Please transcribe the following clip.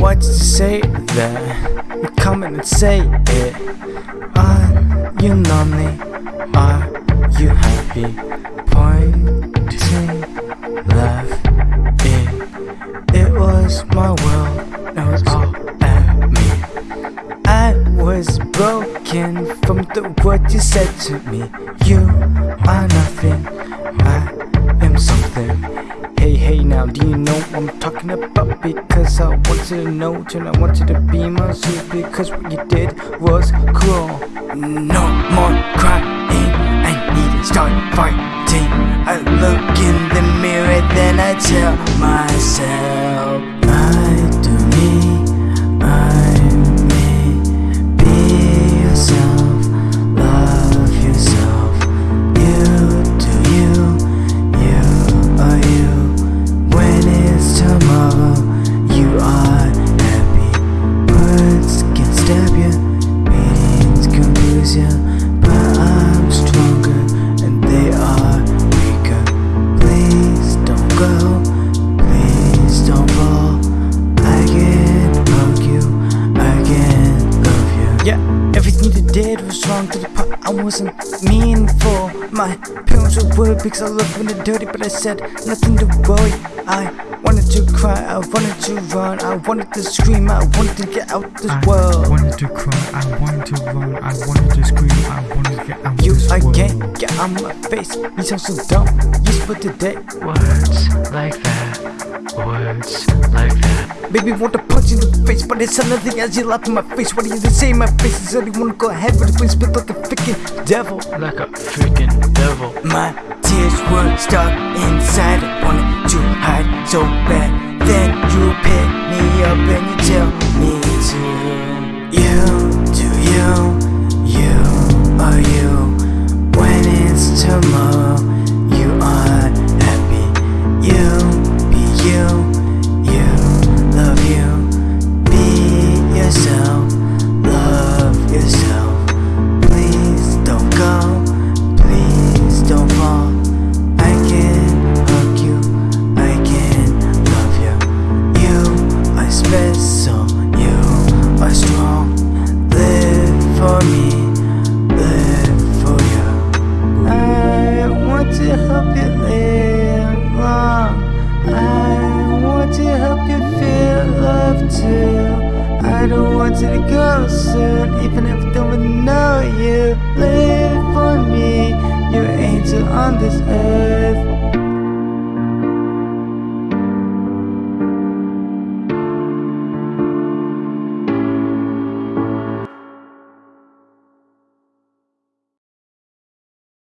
Why'd you say that? You come in and say it. Are you lonely? Are you happy? Pointing left. It, it was my world. It was all at me. I was broken from the word you said to me. You are nothing. I am something. Hey, hey, now, do you know what I'm talking about? Because I want you to know, and I want you to be my suit. Because what you did was cruel. No more crying. I need to start fighting. You. But I'm stronger and they are weaker. Please don't go, please don't fall. I can hug you, I can love you. Yeah, did was wrong to the part I wasn't meaningful. My parents were worried because I looked when they're dirty, but I said nothing to worry. I wanted to cry, I wanted to run, I wanted to scream, I wanted to get out this I world. I wanted to cry, I wanted to run, I wanted to scream, I wanted to get out You this world. again, get out my face. You sound so dumb. You split today. Words like that, words. Baby, want to punch you in the face, but it's nothing as you laugh in my face. What do you say in my face? Is you wanna go ahead with the place, but like a freaking devil. Like a freaking devil. My tears were stuck inside. I wanted to hide so bad. Then you pick me up and you tell me to. You you, you to the girl soon Even if I don't know you. Live for me You're an angel on this earth.